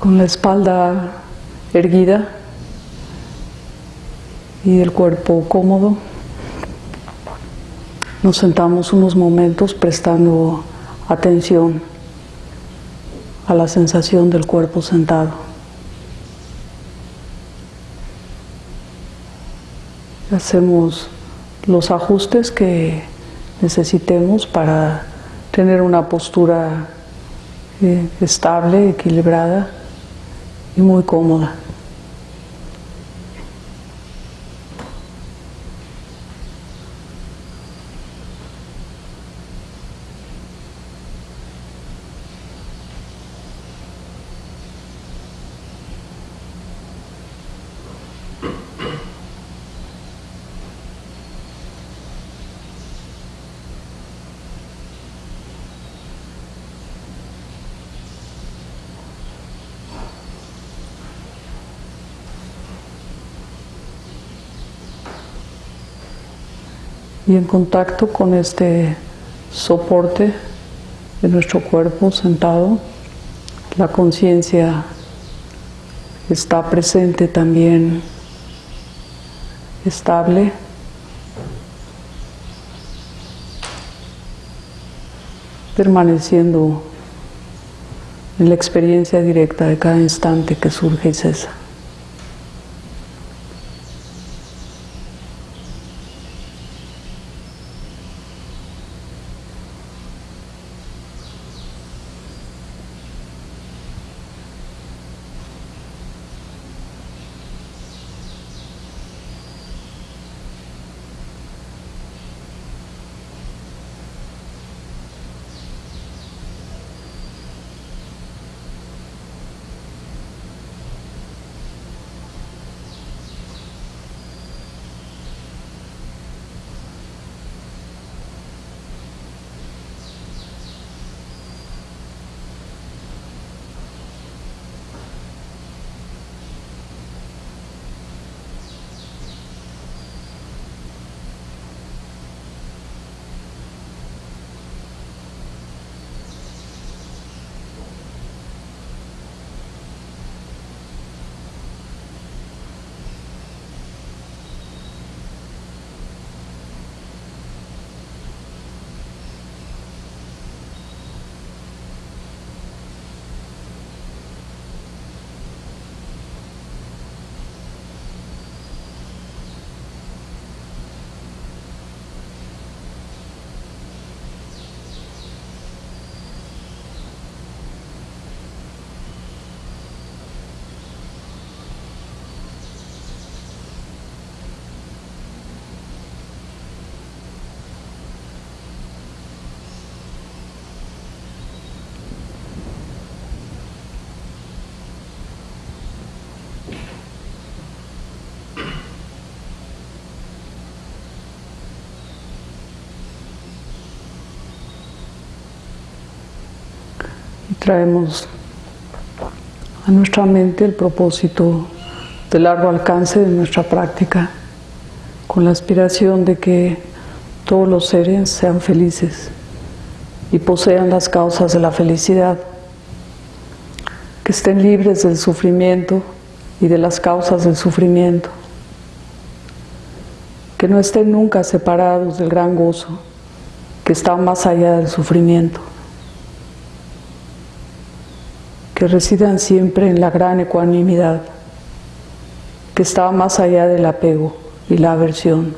con la espalda erguida y el cuerpo cómodo. Nos sentamos unos momentos prestando atención a la sensación del cuerpo sentado. Hacemos los ajustes que necesitemos para tener una postura eh, estable, equilibrada y muy cómoda. Y en contacto con este soporte de nuestro cuerpo sentado, la conciencia está presente también, estable. permaneciendo en la experiencia directa de cada instante que surge y cesa. Traemos a nuestra mente el propósito de largo alcance de nuestra práctica, con la aspiración de que todos los seres sean felices y posean las causas de la felicidad, que estén libres del sufrimiento y de las causas del sufrimiento, que no estén nunca separados del gran gozo que está más allá del sufrimiento que residan siempre en la gran ecuanimidad, que está más allá del apego y la aversión.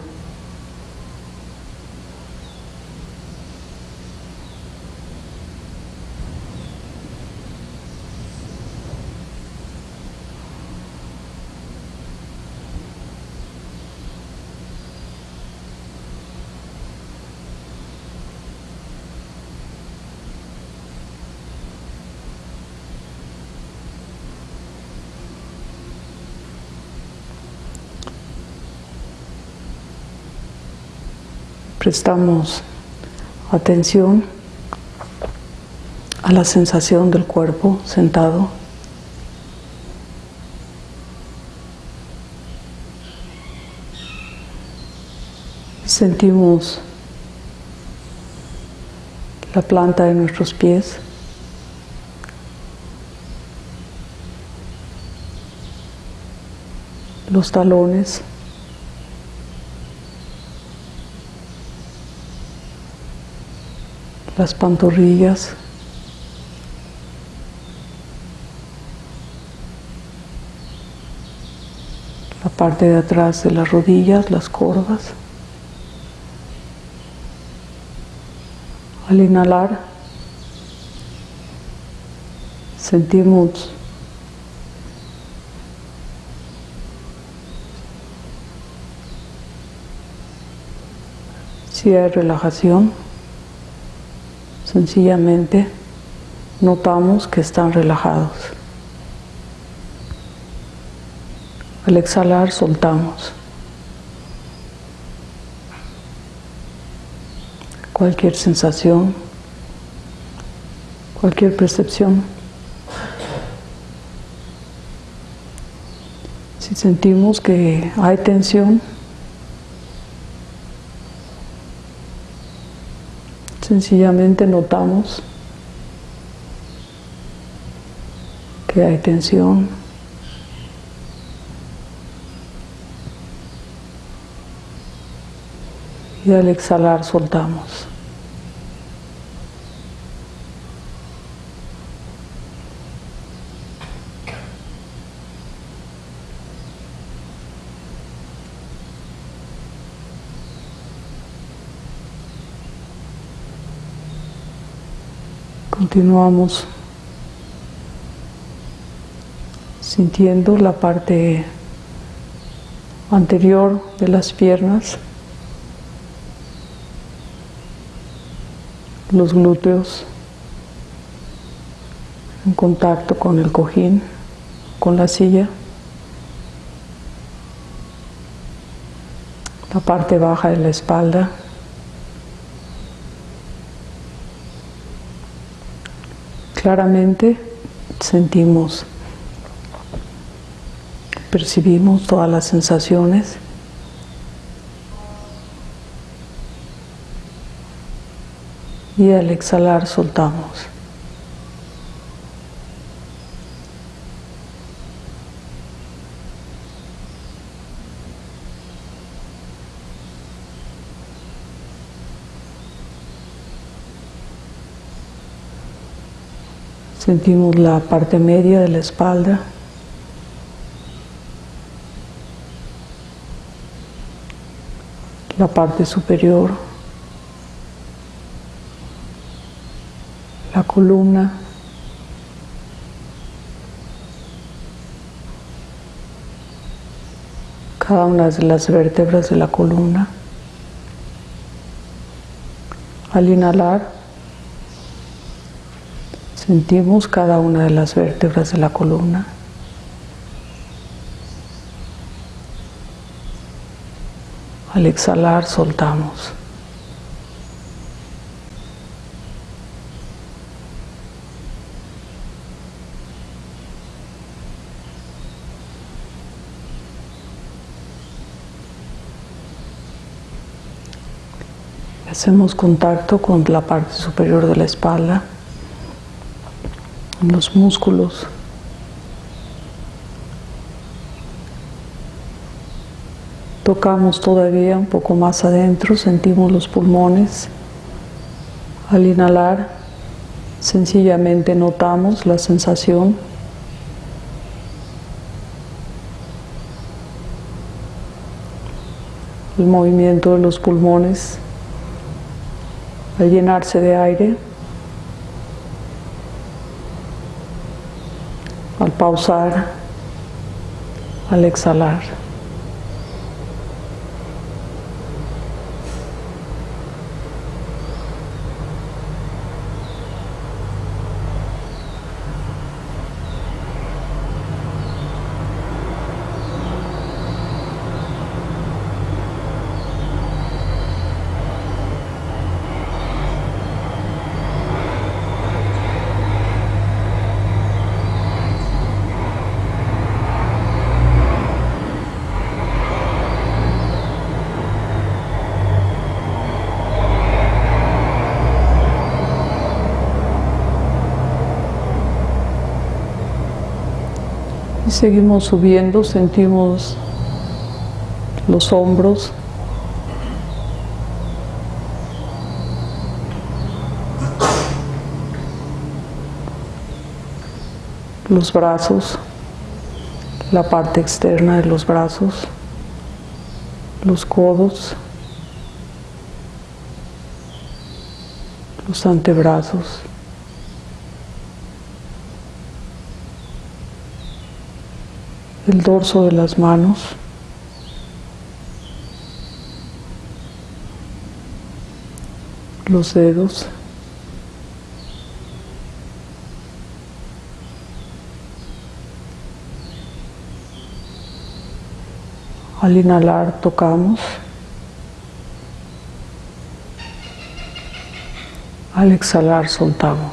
prestamos atención a la sensación del cuerpo sentado. Sentimos la planta de nuestros pies. Los talones. Las pantorrillas, la parte de atrás de las rodillas, las corvas. Al inhalar, sentimos si hay relajación, sencillamente notamos que están relajados. Al exhalar soltamos. Cualquier sensación, cualquier percepción. Si sentimos que hay tensión, sencillamente notamos que hay tensión. y al exhalar soltamos. Continuamos sintiendo la parte anterior de las piernas. los glúteos en contacto con el cojín, con la silla. La parte baja de la espalda. Claramente sentimos, percibimos todas las sensaciones y al exhalar soltamos. Sentimos la parte media de la espalda. La parte superior. la columna, cada una de las vértebras de la columna. Al inhalar, sentimos cada una de las vértebras de la columna. Al exhalar, soltamos. Hacemos contacto con la parte superior de la espalda, los músculos. Tocamos todavía un poco más adentro, sentimos los pulmones. Al inhalar, sencillamente notamos la sensación el movimiento de los pulmones al llenarse de aire, al pausar, al exhalar. Seguimos subiendo, sentimos los hombros, los brazos, la parte externa de los brazos, los codos, los antebrazos. El dorso de las manos, los dedos, Al inhalar tocamos. Al exhalar soltamos.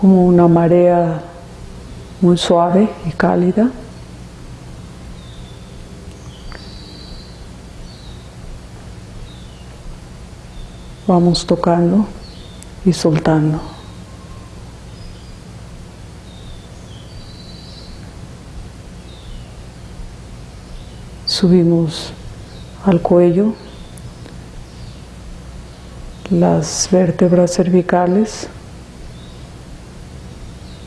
Como una marea muy suave y cálida. Vamos tocando y soltando. Subimos al cuello, las vértebras cervicales,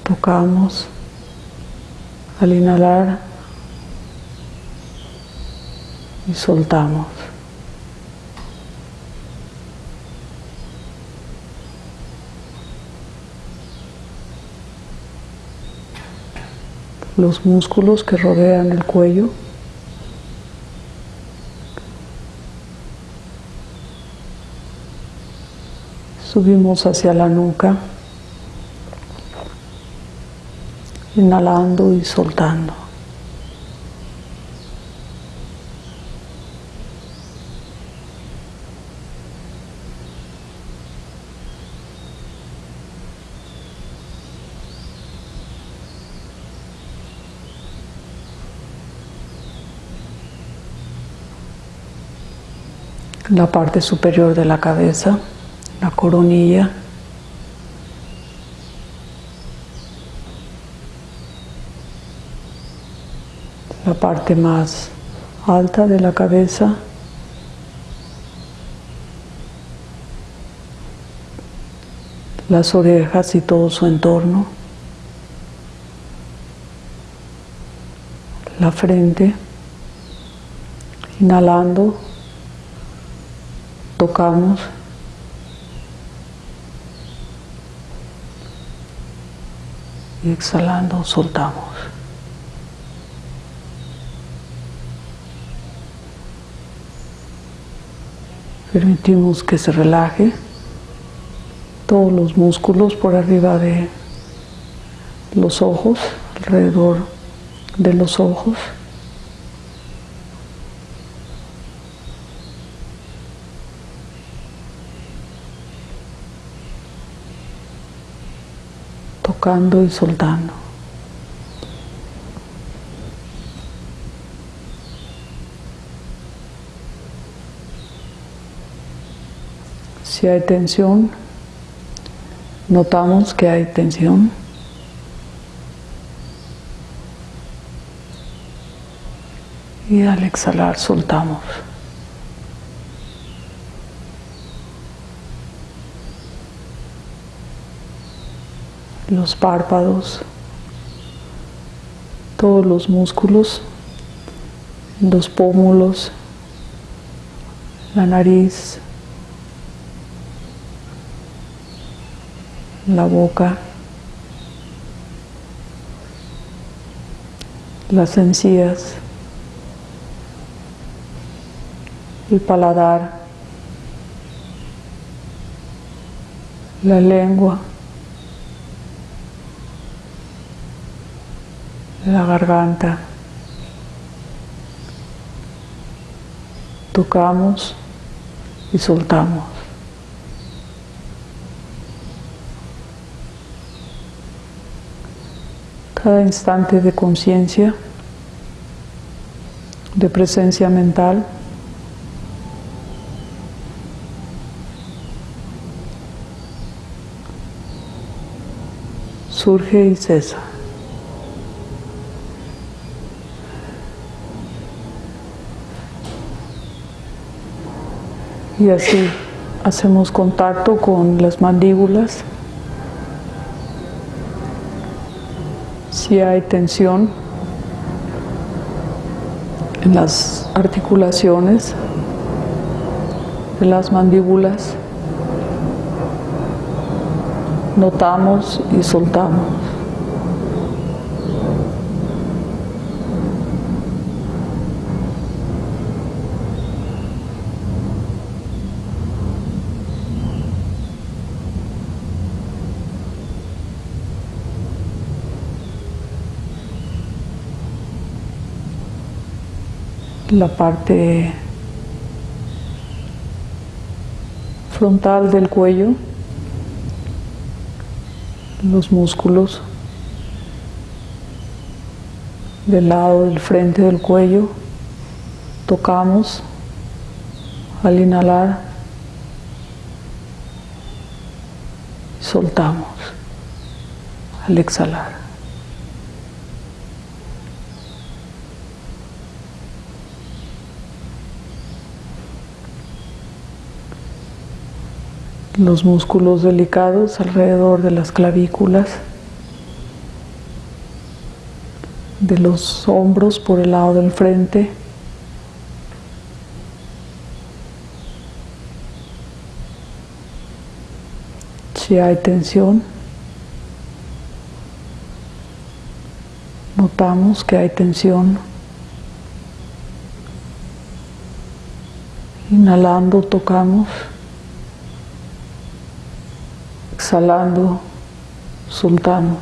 tocamos al inhalar y soltamos. los músculos que rodean el cuello. Subimos hacia la nuca, inhalando y soltando. la parte superior de la cabeza, la coronilla. La parte más alta de la cabeza. Las orejas y todo su entorno. La frente. Inhalando tocamos. Y exhalando, soltamos. Permitimos que se relaje todos los músculos por arriba de los ojos, alrededor de los ojos. tocando y soltando. Si hay tensión, notamos que hay tensión. Y al exhalar soltamos. los párpados, todos los músculos, los pómulos, la nariz, la boca, las encías, el paladar, la lengua. la garganta. Tocamos y soltamos. Cada instante de conciencia de presencia mental. Surge y cesa. Y así hacemos contacto con las mandíbulas. Si hay tensión en las articulaciones de las mandíbulas, notamos y soltamos. La parte frontal del cuello, los músculos del lado del frente del cuello, tocamos al inhalar, soltamos al exhalar. Los músculos delicados alrededor de las clavículas, de los hombros por el lado del frente. Si hay tensión, notamos que hay tensión. Inhalando, tocamos. Exhalando, soltamos.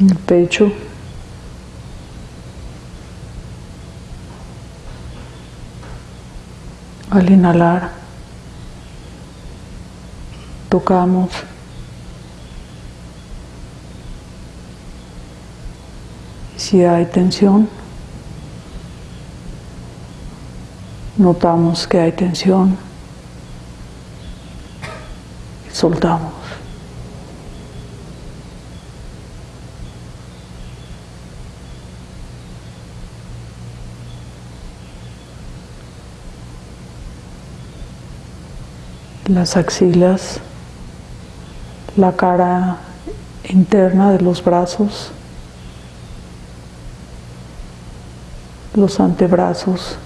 el pecho. Al inhalar, tocamos. Si hay tensión, notamos que hay tensión y soltamos. Las axilas, la cara interna de los brazos, los antebrazos,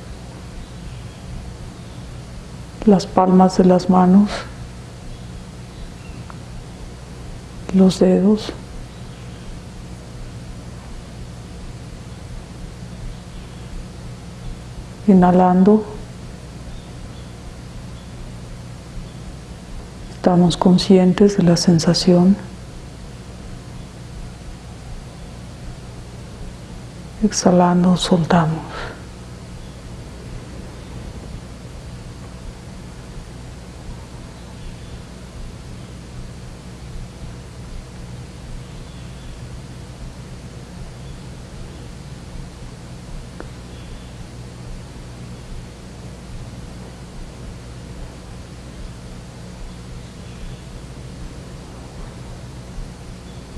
las palmas de las manos, los dedos. Inhalando. Estamos conscientes de la sensación. Exhalando, soltamos.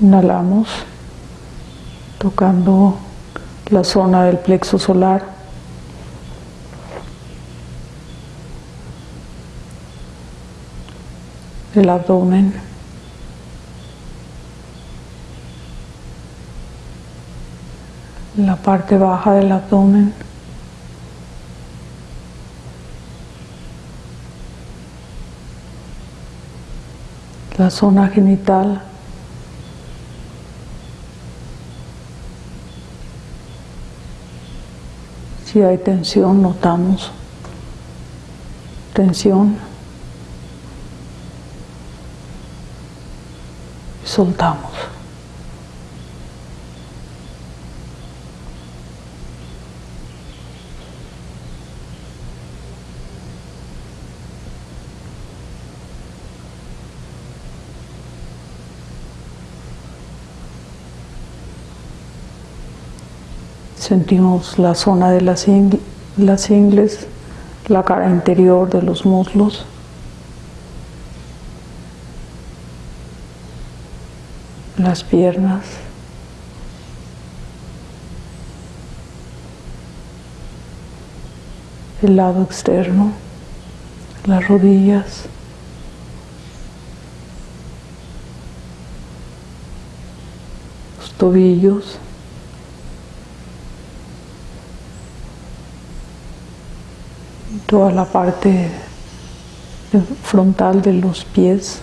Inhalamos, tocando la zona del plexo solar. El abdomen. La parte baja del abdomen. La zona genital. si hay tensión, notamos tensión. Soltamos. Sentimos la zona de las, las ingles, la cara interior de los muslos. las piernas, el lado externo, las rodillas. los tobillos. Toda la parte frontal de los pies.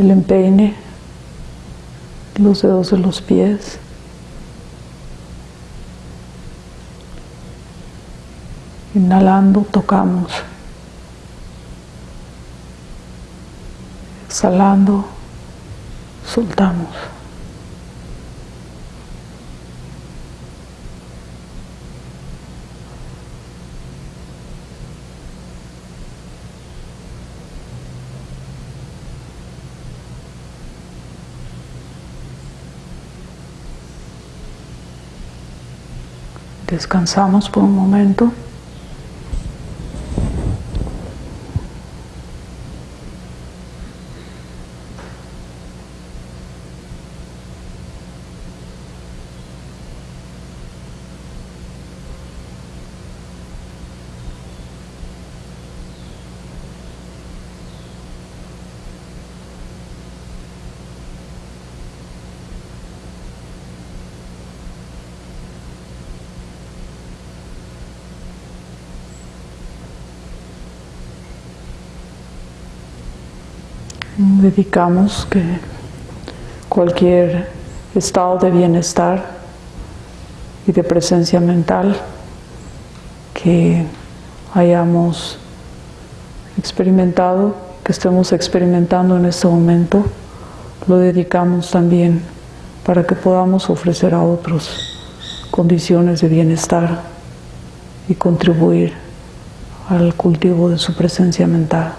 el empeine, los dedos de los pies. Inhalando, tocamos. Exhalando, soltamos. Descansamos por un momento. Dedicamos que cualquier estado de bienestar y de presencia mental que hayamos experimentado, que estemos experimentando en este momento, lo dedicamos también para que podamos ofrecer a otros condiciones de bienestar y contribuir al cultivo de su presencia mental.